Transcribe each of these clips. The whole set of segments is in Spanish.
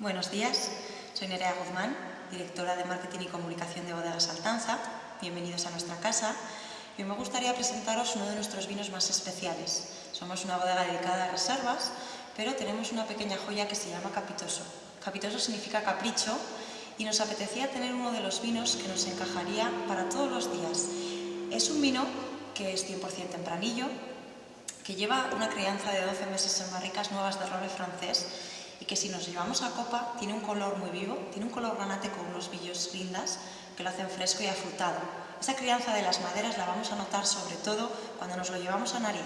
Buenos días, soy Nerea Guzmán, directora de Marketing y Comunicación de Bodegas Altanza. Bienvenidos a nuestra casa. Y me gustaría presentaros uno de nuestros vinos más especiales. Somos una bodega dedicada a reservas, pero tenemos una pequeña joya que se llama Capitoso. Capitoso significa capricho y nos apetecía tener uno de los vinos que nos encajaría para todos los días. Es un vino que es 100% tempranillo, que lleva una crianza de 12 meses en barricas nuevas de roble francés y que si nos llevamos a copa tiene un color muy vivo, tiene un color granate con unos billos lindas que lo hacen fresco y afrutado. Esa crianza de las maderas la vamos a notar sobre todo cuando nos lo llevamos a nariz.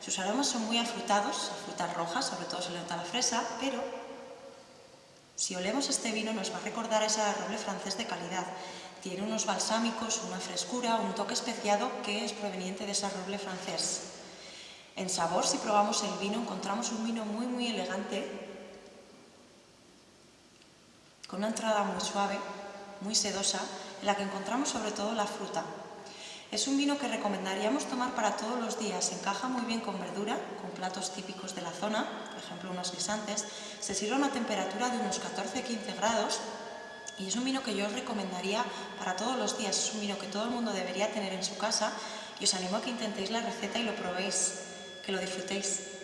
Sus aromas son muy afrutados, frutas rojas, sobre todo se le nota la fresa, pero si olemos este vino nos va a recordar ese roble francés de calidad. Tiene unos balsámicos, una frescura, un toque especiado que es proveniente de ese roble francés. En sabor, si probamos el vino, encontramos un vino muy muy elegante, con una entrada muy suave, muy sedosa, en la que encontramos sobre todo la fruta. Es un vino que recomendaríamos tomar para todos los días, encaja muy bien con verdura, con platos típicos de la zona, por ejemplo unos guisantes, se sirve a una temperatura de unos 14-15 grados y es un vino que yo os recomendaría para todos los días, es un vino que todo el mundo debería tener en su casa y os animo a que intentéis la receta y lo probéis, que lo disfrutéis.